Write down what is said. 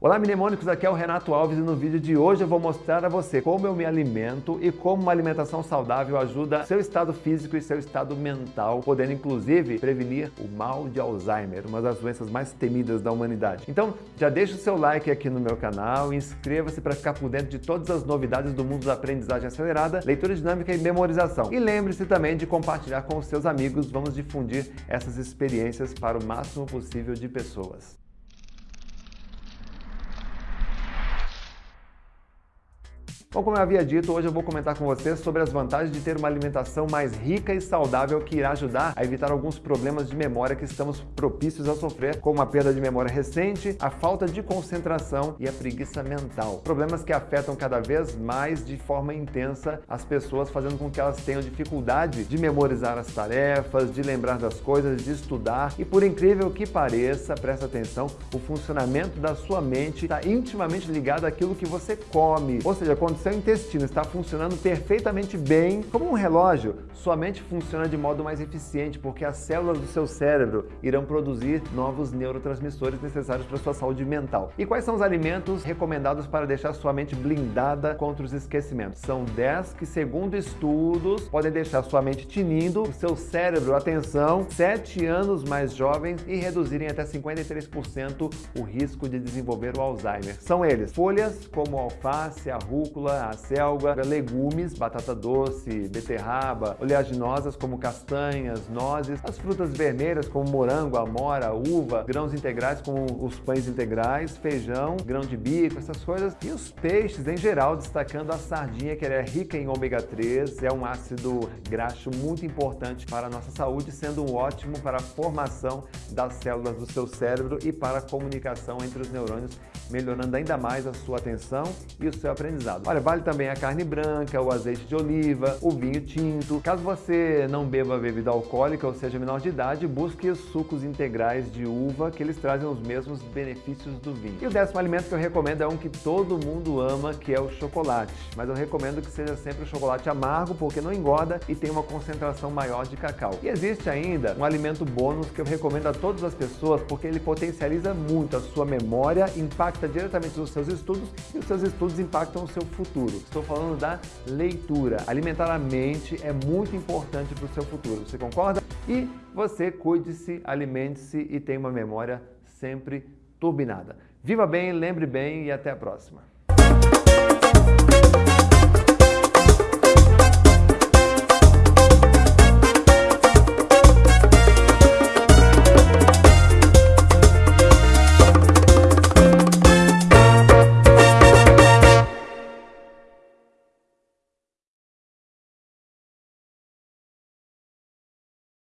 Olá mnemônicos, aqui é o Renato Alves e no vídeo de hoje eu vou mostrar a você como eu me alimento e como uma alimentação saudável ajuda seu estado físico e seu estado mental, podendo inclusive prevenir o mal de Alzheimer, uma das doenças mais temidas da humanidade. Então já deixa o seu like aqui no meu canal inscreva-se para ficar por dentro de todas as novidades do mundo da aprendizagem acelerada, leitura dinâmica e memorização. E lembre-se também de compartilhar com os seus amigos, vamos difundir essas experiências para o máximo possível de pessoas. Bom, como eu havia dito, hoje eu vou comentar com vocês sobre as vantagens de ter uma alimentação mais rica e saudável que irá ajudar a evitar alguns problemas de memória que estamos propícios a sofrer, como a perda de memória recente, a falta de concentração e a preguiça mental. Problemas que afetam cada vez mais de forma intensa as pessoas, fazendo com que elas tenham dificuldade de memorizar as tarefas, de lembrar das coisas, de estudar. E por incrível que pareça, presta atenção, o funcionamento da sua mente está intimamente ligado àquilo que você come. Ou seja, quando seu intestino está funcionando perfeitamente bem, como um relógio, sua mente funciona de modo mais eficiente porque as células do seu cérebro irão produzir novos neurotransmissores necessários para sua saúde mental. E quais são os alimentos recomendados para deixar sua mente blindada contra os esquecimentos? São 10 que, segundo estudos, podem deixar sua mente tinindo, o seu cérebro, atenção, 7 anos mais jovens e reduzirem até 53% o risco de desenvolver o Alzheimer. São eles, folhas como alface, a rúcula, a selga, legumes, batata doce, beterraba, oleaginosas como castanhas, nozes, as frutas vermelhas como morango, amora, uva, grãos integrais como os pães integrais, feijão, grão de bico, essas coisas. E os peixes em geral, destacando a sardinha que é rica em ômega 3, é um ácido graxo muito importante para a nossa saúde, sendo um ótimo para a formação das células do seu cérebro e para a comunicação entre os neurônios, melhorando ainda mais a sua atenção e o seu aprendizado. Olha, vale também a carne branca, o azeite de oliva, o vinho tinto. Caso você não beba bebida alcoólica ou seja menor de idade, busque os sucos integrais de uva, que eles trazem os mesmos benefícios do vinho. E o décimo alimento que eu recomendo é um que todo mundo ama, que é o chocolate. Mas eu recomendo que seja sempre o chocolate amargo, porque não engorda e tem uma concentração maior de cacau. E existe ainda um alimento bônus que eu recomendo a todas as pessoas, porque ele potencializa muito a sua memória, impacta diretamente nos seus estudos e os seus estudos impactam o seu futuro. Estou falando da leitura. Alimentar a mente é muito importante para o seu futuro. Você concorda? E você cuide-se, alimente-se e tenha uma memória sempre turbinada. Viva bem, lembre bem e até a próxima.